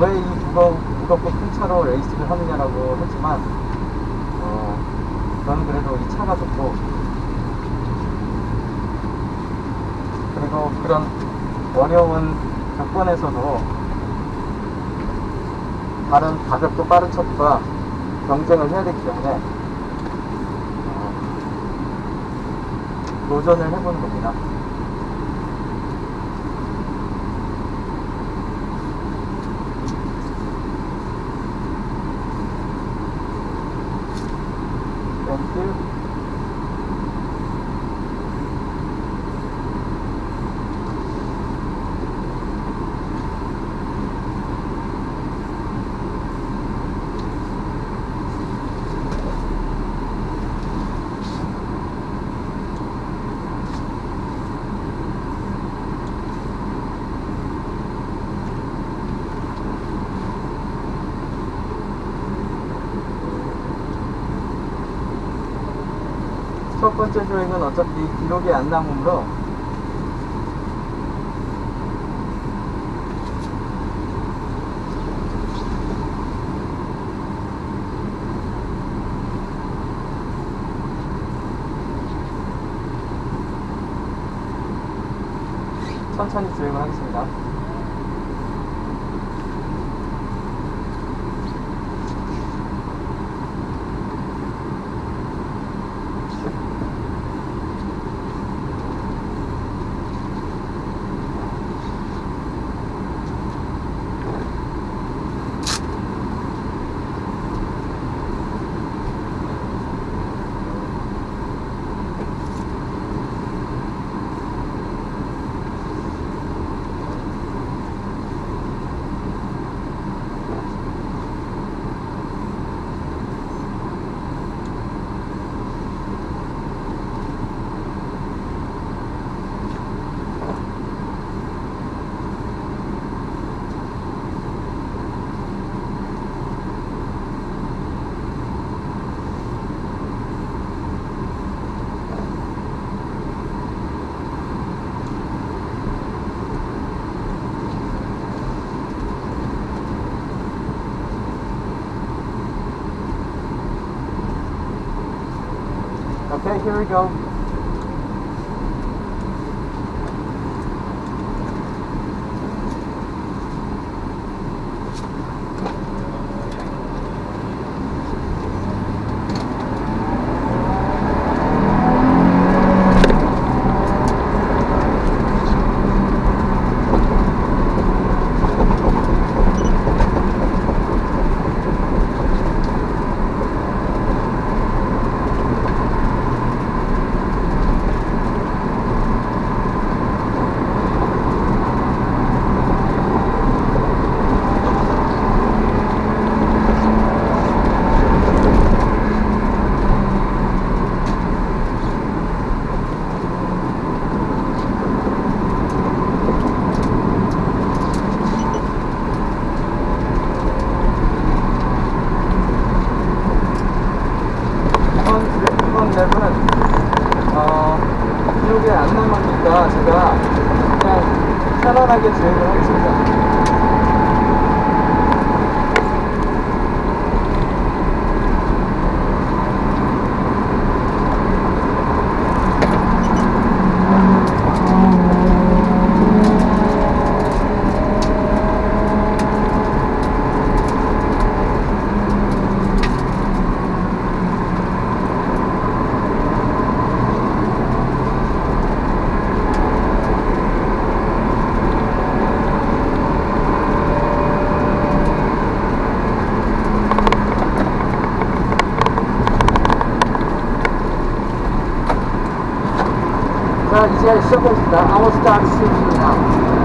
왜이 무거, 무겁고 큰 차로 레이싱을 하느냐라고 했지만 어, 저는 그래도 이 차가 좋고 그리고 그런 어려운 조건에서도 다른 가볍고 빠른 차들과 경쟁을 해야 되기 때문에 어, 도전을 해보는 겁니다. 번째 주행은 어차피 기록이 안 남으므로 천천히 주행을 하겠습니다. Okay, here we go. 자, 이제 시작하겠습니다. I will start shooting now.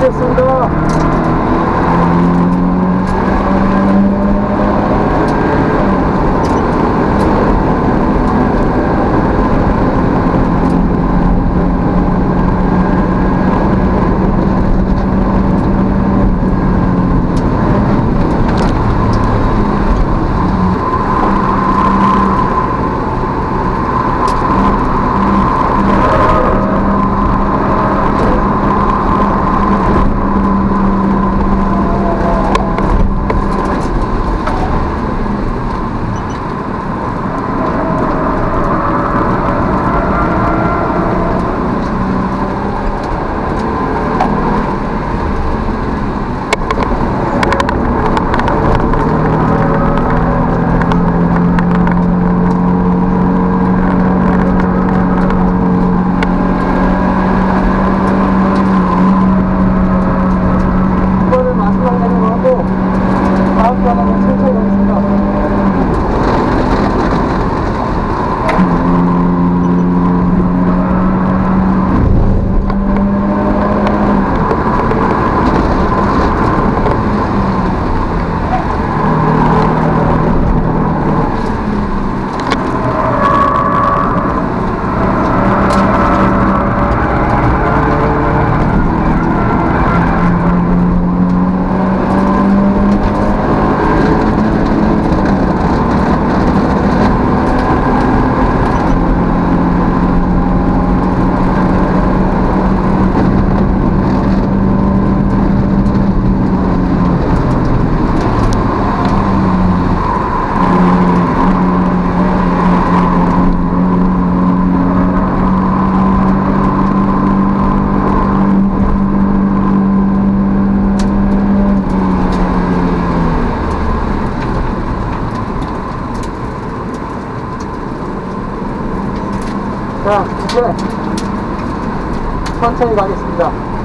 this 자 이제 천천히 가겠습니다.